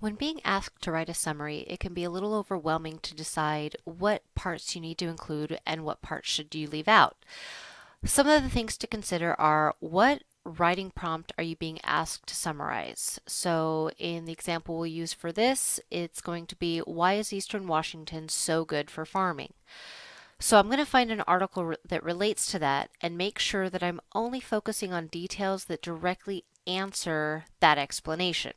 When being asked to write a summary, it can be a little overwhelming to decide what parts you need to include and what parts should you leave out. Some of the things to consider are what writing prompt are you being asked to summarize? So in the example we'll use for this, it's going to be why is Eastern Washington so good for farming? So I'm going to find an article that relates to that and make sure that I'm only focusing on details that directly answer that explanation.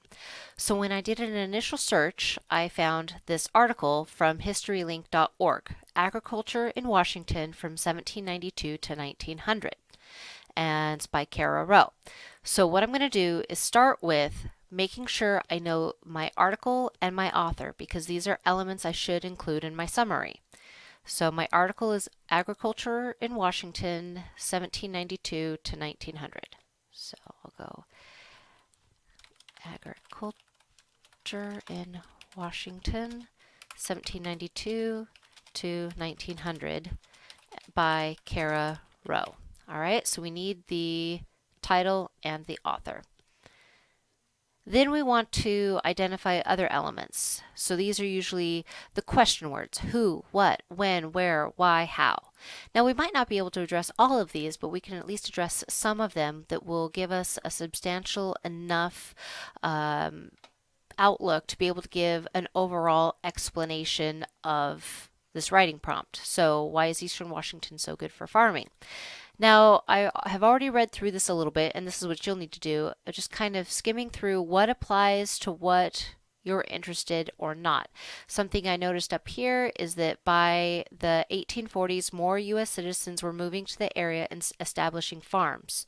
So when I did an initial search, I found this article from historylink.org, Agriculture in Washington from 1792 to 1900, and it's by Kara Rowe. So what I'm going to do is start with making sure I know my article and my author because these are elements I should include in my summary. So my article is Agriculture in Washington, 1792 to 1900. So I'll go Agriculture in Washington, 1792 to 1900 by Kara Rowe. All right, so we need the title and the author. Then we want to identify other elements. So these are usually the question words, who, what, when, where, why, how. Now we might not be able to address all of these, but we can at least address some of them that will give us a substantial enough um, outlook to be able to give an overall explanation of this writing prompt. So why is Eastern Washington so good for farming? Now, I have already read through this a little bit, and this is what you'll need to do, uh, just kind of skimming through what applies to what you're interested or not. Something I noticed up here is that by the 1840s, more U.S. citizens were moving to the area and establishing farms.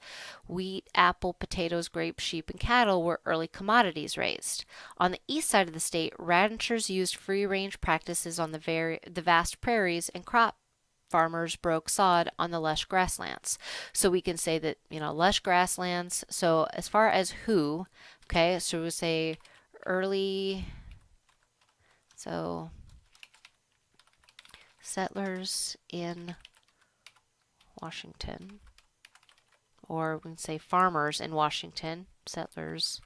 Wheat, apple, potatoes, grapes, sheep, and cattle were early commodities raised. On the east side of the state, ranchers used free range practices on the, the vast prairies and crop farmers broke sod on the lush grasslands. So we can say that, you know, lush grasslands. So as far as who, okay, so we say early, so settlers in Washington, or we can say farmers in Washington, settlers,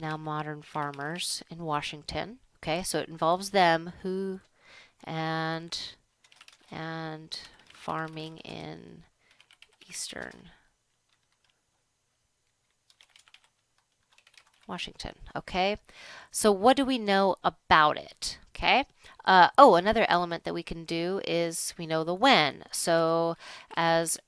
now modern farmers in Washington. Okay, so it involves them, who, and and farming in eastern Washington. Okay, so what do we know about it? Okay, uh, oh, another element that we can do is we know the when. So as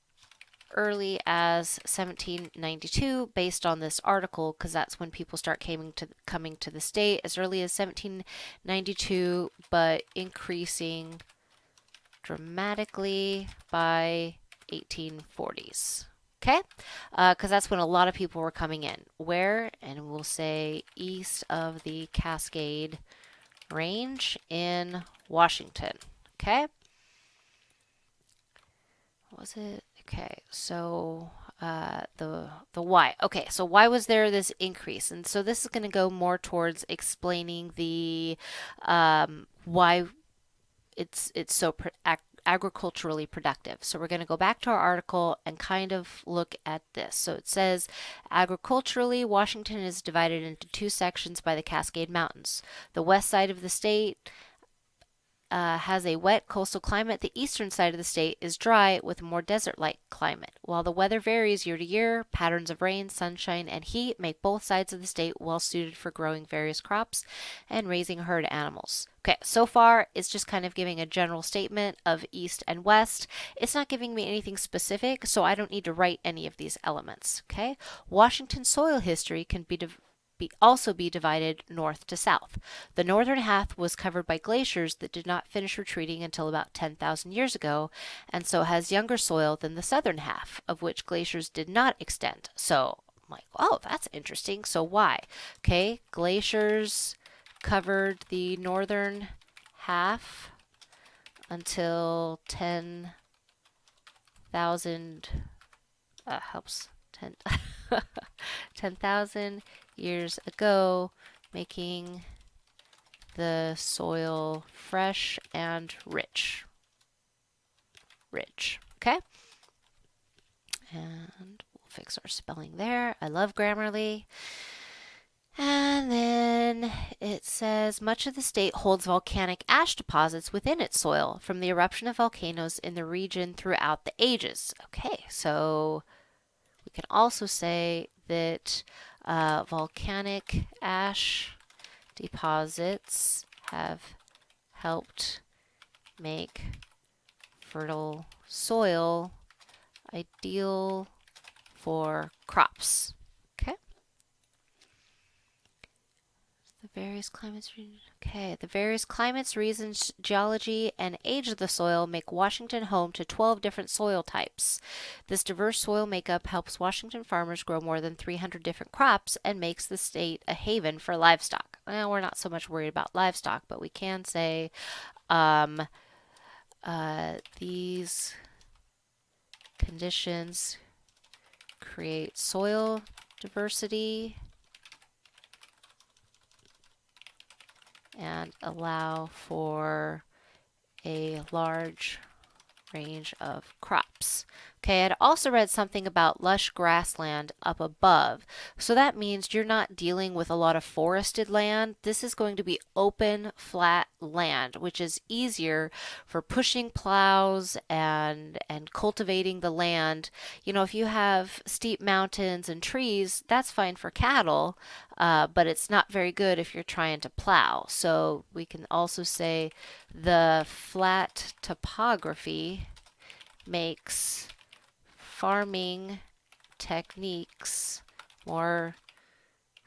early as 1792 based on this article because that's when people start coming to coming to the state as early as 1792 but increasing dramatically by 1840s. Okay, because uh, that's when a lot of people were coming in. Where? And we'll say east of the Cascade Range in Washington. Okay. Was it? Okay, so uh, the the why. Okay, so why was there this increase? And so this is going to go more towards explaining the um, why it's it's so agriculturally productive. So we're going to go back to our article and kind of look at this. So it says agriculturally, Washington is divided into two sections by the Cascade Mountains. The west side of the state uh, has a wet coastal climate. The eastern side of the state is dry with a more desert-like climate. While the weather varies year to year, patterns of rain, sunshine, and heat make both sides of the state well suited for growing various crops and raising herd animals. Okay, so far it's just kind of giving a general statement of east and west. It's not giving me anything specific, so I don't need to write any of these elements. Okay, Washington soil history can be be also be divided north to south. The northern half was covered by glaciers that did not finish retreating until about 10,000 years ago, and so has younger soil than the southern half, of which glaciers did not extend. So I'm like, oh, that's interesting. So why? Okay, glaciers covered the northern half until 10,000 uh, helps 10 10,000 years ago, making the soil fresh and rich. Rich, okay? And we'll fix our spelling there. I love Grammarly. And then it says much of the state holds volcanic ash deposits within its soil from the eruption of volcanoes in the region throughout the ages. Okay, so we can also say that uh, volcanic ash deposits have helped make fertile soil ideal for crops. The various climates, okay, the various climates, reasons, geology, and age of the soil make Washington home to 12 different soil types. This diverse soil makeup helps Washington farmers grow more than 300 different crops and makes the state a haven for livestock. Well, we're not so much worried about livestock, but we can say um, uh, these conditions create soil diversity and allow for a large range of crops. Okay, I'd also read something about lush grassland up above. So that means you're not dealing with a lot of forested land. This is going to be open, flat land, which is easier for pushing plows and and cultivating the land. You know, if you have steep mountains and trees, that's fine for cattle, uh, but it's not very good if you're trying to plow. So we can also say the flat topography makes farming techniques more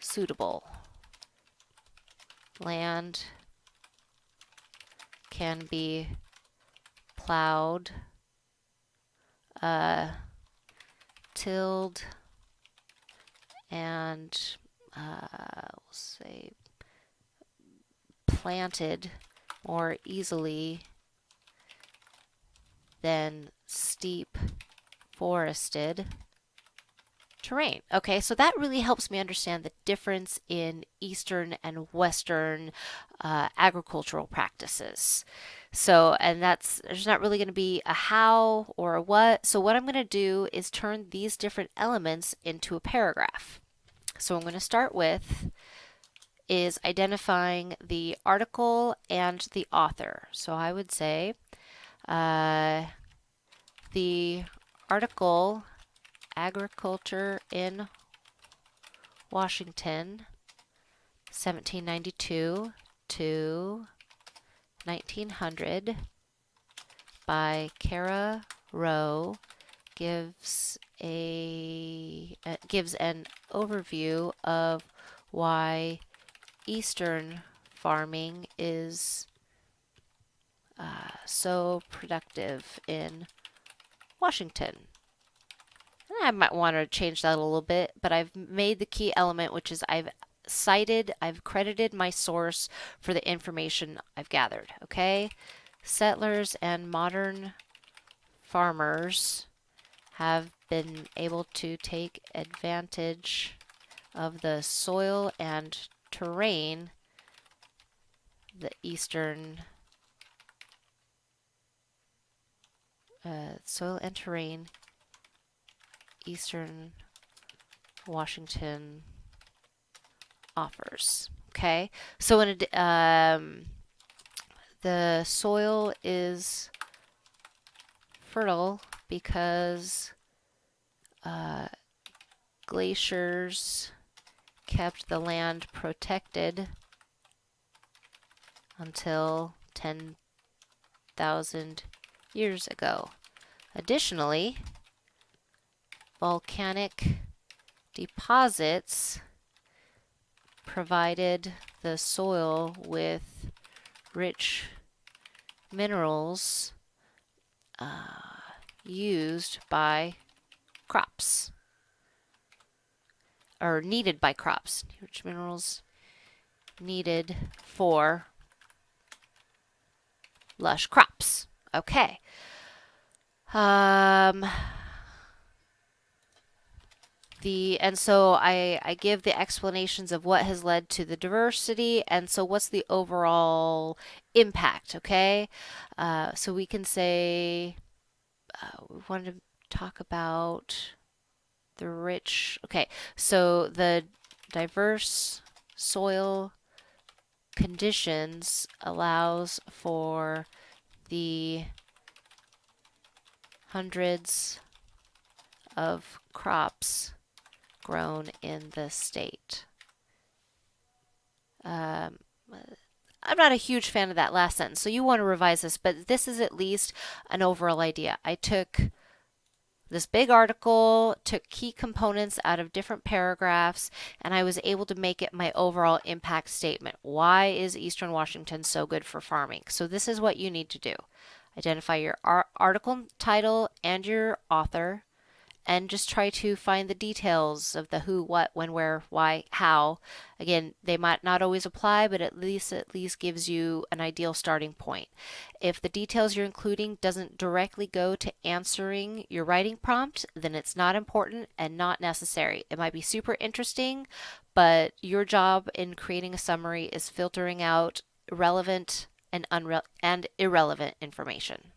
suitable. Land can be plowed, uh, tilled, and uh, we'll say planted more easily than steep forested terrain. Okay, so that really helps me understand the difference in Eastern and Western uh, agricultural practices. So, and that's, there's not really going to be a how or a what. So, what I'm going to do is turn these different elements into a paragraph. So, I'm going to start with is identifying the article and the author. So, I would say uh, the article Agriculture in Washington 1792 to 1900 by Kara Rowe gives a uh, gives an overview of why eastern farming is uh, so productive in Washington. I might want to change that a little bit, but I've made the key element, which is I've cited, I've credited my source for the information I've gathered. Okay, settlers and modern farmers have been able to take advantage of the soil and terrain the eastern uh, soil and terrain, Eastern Washington offers. Okay, so in a, um, the soil is fertile because uh, glaciers kept the land protected until 10,000 years ago. Additionally, volcanic deposits provided the soil with rich minerals uh, used by crops or needed by crops. Rich minerals needed for lush crops. Okay. Um, the and so I I give the explanations of what has led to the diversity and so what's the overall impact. Okay, uh, so we can say uh, we want to talk about the rich. Okay, so the diverse soil conditions allows for the hundreds of crops grown in the state. Um, I'm not a huge fan of that last sentence, so you want to revise this, but this is at least an overall idea. I took this big article, took key components out of different paragraphs, and I was able to make it my overall impact statement. Why is Eastern Washington so good for farming? So this is what you need to do. Identify your article title and your author and just try to find the details of the who, what, when, where, why, how. Again, they might not always apply, but at least at least gives you an ideal starting point. If the details you're including doesn't directly go to answering your writing prompt, then it's not important and not necessary. It might be super interesting, but your job in creating a summary is filtering out relevant and unre- and irrelevant information.